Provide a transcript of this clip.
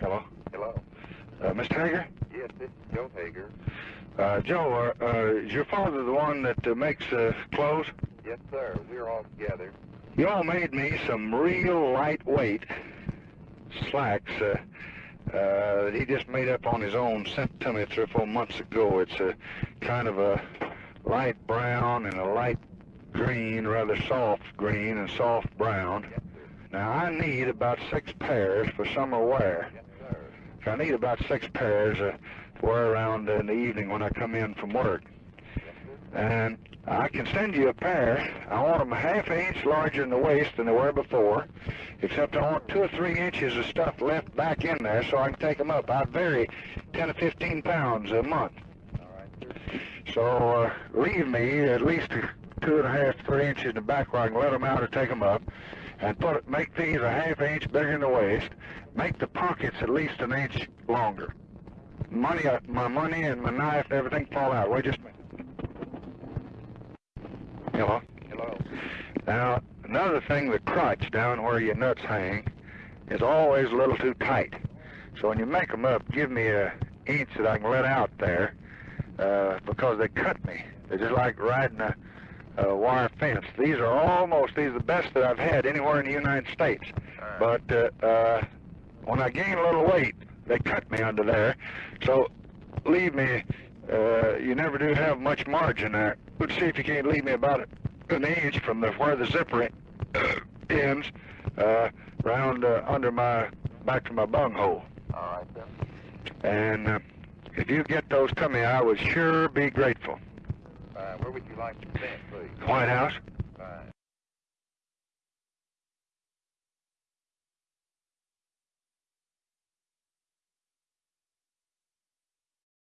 Hello? Hello. Uh, Mr. Haggar? Yes, this is Joe Haggar. Uh, Joe, uh, uh, is your father the one that uh, makes uh, clothes? Yes, sir. We're all together. You all made me some real lightweight slacks uh, uh, that he just made up on his own, sent to me three or four months ago. It's a kind of a light brown and a light green, rather soft green and soft brown. Yes. Now, I need about six pairs for summer wear. Yes. So I need about six pairs uh, to wear around in the evening when I come in from work. And I can send you a pair. I want them a half an inch larger in the waist than they were before, except I want two or three inches of stuff left back in there so I can take them up. I vary 10 to 15 pounds a month. All right. So uh, leave me at least two and a half, three inches in the back where I can let them out or take them up, and put make these a half inch bigger in the waist. Make the pockets at least an inch longer. Money, uh, my money and my knife and everything fall out. Wait just a minute. Hello. Hello. Now, another thing, the crotch down where your nuts hang is always a little too tight. So when you make them up, give me a inch that I can let out there uh, because they cut me. They're just like riding a, a wire fence. These are almost, these are the best that I've had anywhere in the United States. Right. But uh, uh, when I gain a little weight, they cut me under there. So leave me, uh, you never do have much margin there. Let's see if you can't leave me about an inch from the, where the zipper en- ends, uh, round uh, under my, back to my bunghole. All right, sir. And uh, if you get those to me, I would sure be grateful. Uh, where would you like to send, please? White House?